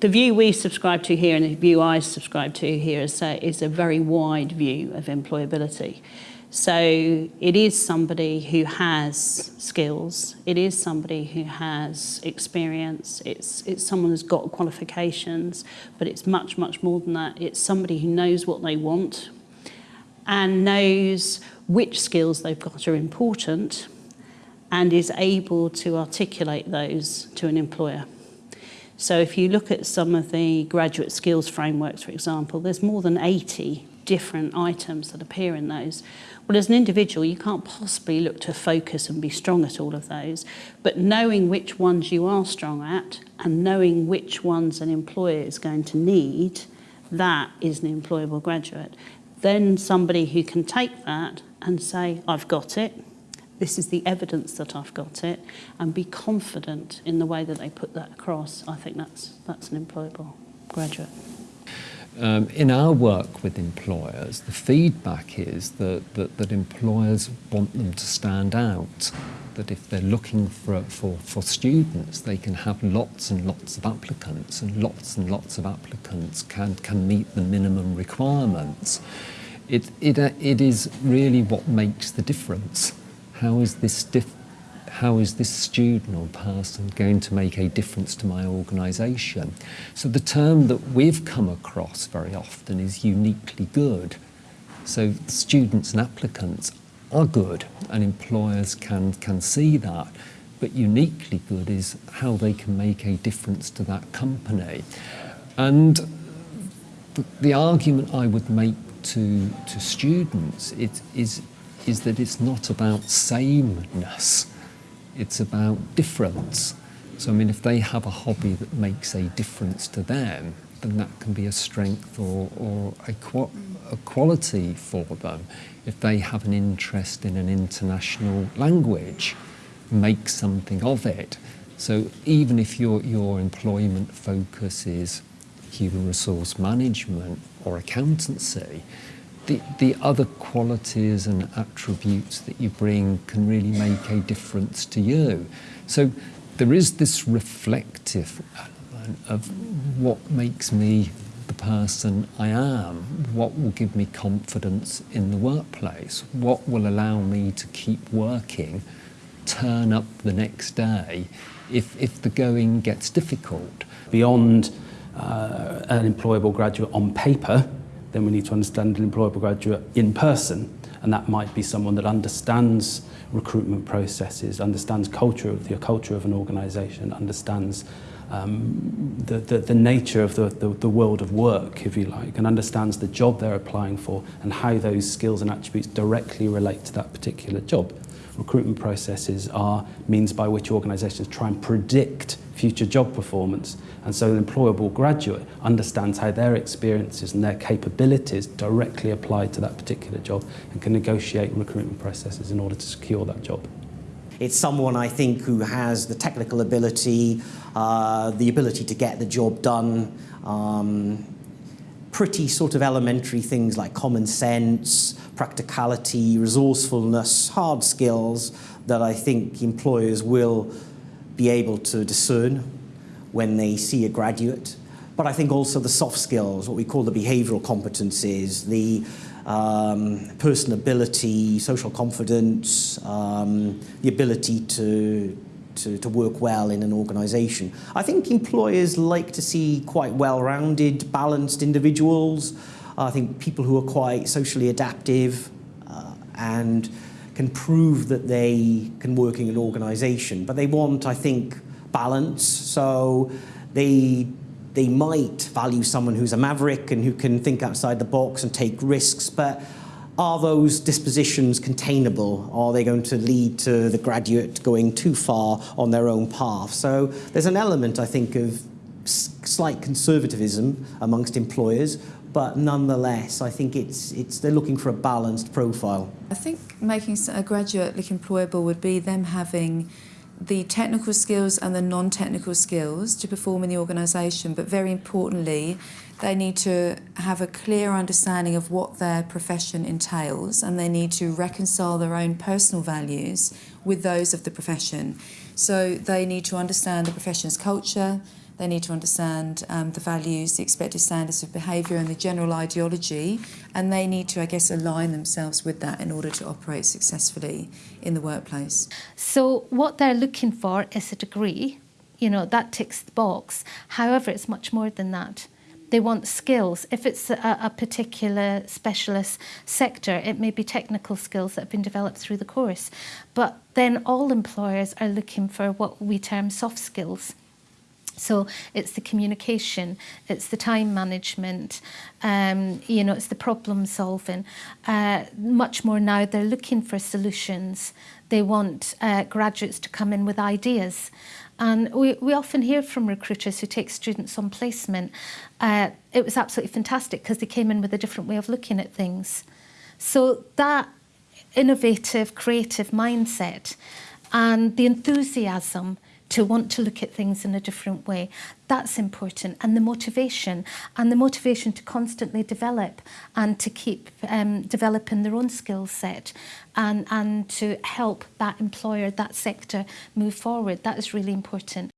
The view we subscribe to here and the view I subscribe to here is a, is a very wide view of employability. So it is somebody who has skills, it is somebody who has experience, it's, it's someone who's got qualifications, but it's much, much more than that. It's somebody who knows what they want and knows which skills they've got are important and is able to articulate those to an employer. So if you look at some of the graduate skills frameworks, for example, there's more than 80 different items that appear in those. Well, as an individual, you can't possibly look to focus and be strong at all of those, but knowing which ones you are strong at and knowing which ones an employer is going to need, that is an employable graduate. Then somebody who can take that and say, I've got it, this is the evidence that I've got it, and be confident in the way that they put that across, I think that's, that's an employable graduate. Um, in our work with employers, the feedback is that, that, that employers want them to stand out. That if they're looking for, for, for students, they can have lots and lots of applicants, and lots and lots of applicants can, can meet the minimum requirements. It, it, uh, it is really what makes the difference. How is this diff how is this student or person going to make a difference to my organisation? So the term that we've come across very often is uniquely good. So students and applicants are good and employers can, can see that. But uniquely good is how they can make a difference to that company. And the, the argument I would make to, to students it, is, is that it's not about sameness it's about difference. So, I mean, if they have a hobby that makes a difference to them, then that can be a strength or, or a, a quality for them. If they have an interest in an international language, make something of it. So even if your, your employment focus is human resource management or accountancy, the, the other qualities and attributes that you bring can really make a difference to you. So there is this reflective element of what makes me the person I am, what will give me confidence in the workplace, what will allow me to keep working, turn up the next day if, if the going gets difficult. Beyond uh, an employable graduate on paper, then we need to understand an employable graduate in person and that might be someone that understands recruitment processes, understands culture, the culture of an organisation, understands um, the, the, the nature of the, the, the world of work, if you like, and understands the job they're applying for and how those skills and attributes directly relate to that particular job. Recruitment processes are means by which organisations try and predict future job performance. And so an employable graduate understands how their experiences and their capabilities directly apply to that particular job and can negotiate recruitment processes in order to secure that job. It's someone, I think, who has the technical ability, uh, the ability to get the job done, um, pretty sort of elementary things like common sense, practicality, resourcefulness, hard skills that I think employers will be able to discern when they see a graduate. But I think also the soft skills, what we call the behavioural competencies, the um, personability, social confidence, um, the ability to, to, to work well in an organisation. I think employers like to see quite well-rounded, balanced individuals. I think people who are quite socially adaptive uh, and can prove that they can work in an organisation. But they want, I think, balance. So they they might value someone who's a maverick and who can think outside the box and take risks, but are those dispositions containable? Are they going to lead to the graduate going too far on their own path? So there's an element, I think, of slight conservatism amongst employers, but nonetheless, I think it's, it's, they're looking for a balanced profile. I think making a graduate look employable would be them having the technical skills and the non-technical skills to perform in the organisation, but very importantly, they need to have a clear understanding of what their profession entails and they need to reconcile their own personal values with those of the profession. So they need to understand the profession's culture, They need to understand um, the values, the expected standards of behaviour, and the general ideology. And they need to, I guess, align themselves with that in order to operate successfully in the workplace. So what they're looking for is a degree. You know, that ticks the box. However, it's much more than that. They want skills. If it's a, a particular specialist sector, it may be technical skills that have been developed through the course. But then all employers are looking for what we term soft skills. So it's the communication, it's the time management, um, you know, it's the problem solving. Uh, much more now, they're looking for solutions. They want uh, graduates to come in with ideas. And we, we often hear from recruiters who take students on placement, uh, it was absolutely fantastic because they came in with a different way of looking at things. So that innovative, creative mindset and the enthusiasm to want to look at things in a different way. That's important. And the motivation, and the motivation to constantly develop and to keep um, developing their own skill set and, and to help that employer, that sector move forward. That is really important.